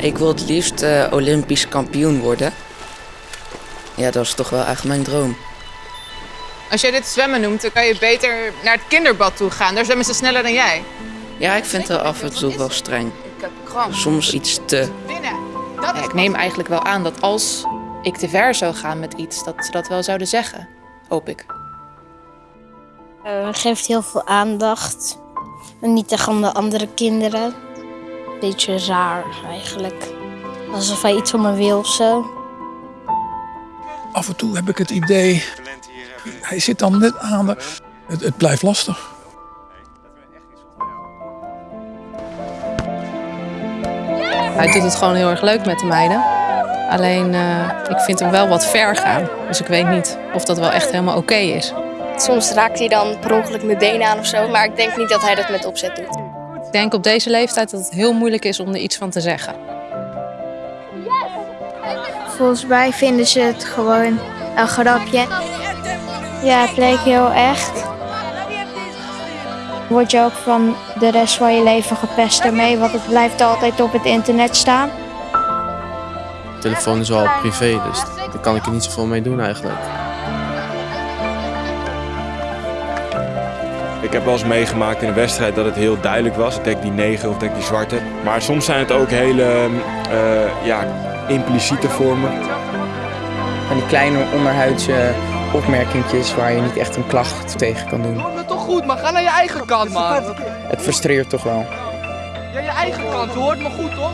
Ik wil het liefst eh, Olympisch kampioen worden. Ja, dat is toch wel echt mijn droom. Als jij dit zwemmen noemt, dan kan je beter naar het kinderbad toe gaan. Daar zwemmen ze sneller dan jij. Ja, ik vind het af en toe wel streng. Ik heb kramp. Soms iets te. Ja, ik neem eigenlijk wel aan dat als ik te ver zou gaan met iets, dat ze dat wel zouden zeggen. Hoop ik. Eh, geeft heel veel aandacht. En niet aan de andere kinderen. Beetje raar eigenlijk. Alsof hij iets van me wil of zo. Af en toe heb ik het idee, hij zit dan net aan de... Het, het blijft lastig. Hij doet het gewoon heel erg leuk met de meiden. Alleen, eh, ik vind hem wel wat ver gaan. Dus ik weet niet of dat wel echt helemaal oké is. Soms raakt hij dan per ongeluk mijn benen aan of zo, maar ik denk niet dat hij dat met opzet doet. Ik denk op deze leeftijd dat het heel moeilijk is om er iets van te zeggen. Volgens mij vinden ze het gewoon een grapje. Ja, het leek heel echt. Word je ook van de rest van je leven gepest ermee, want het blijft altijd op het internet staan. De telefoon is wel privé, dus daar kan ik er niet zoveel mee doen eigenlijk. Ik heb wel eens meegemaakt in een wedstrijd dat het heel duidelijk was. Ik denk die negen of denk die zwarte. Maar soms zijn het ook hele eh, ja, impliciete vormen. Van die kleine onderhuidse opmerkingjes waar je niet echt een klacht tegen kan doen. Doe het toch goed, maar ga naar je eigen kant, man. Het frustreert toch wel. Ja, je eigen kant, je hoort me goed, toch?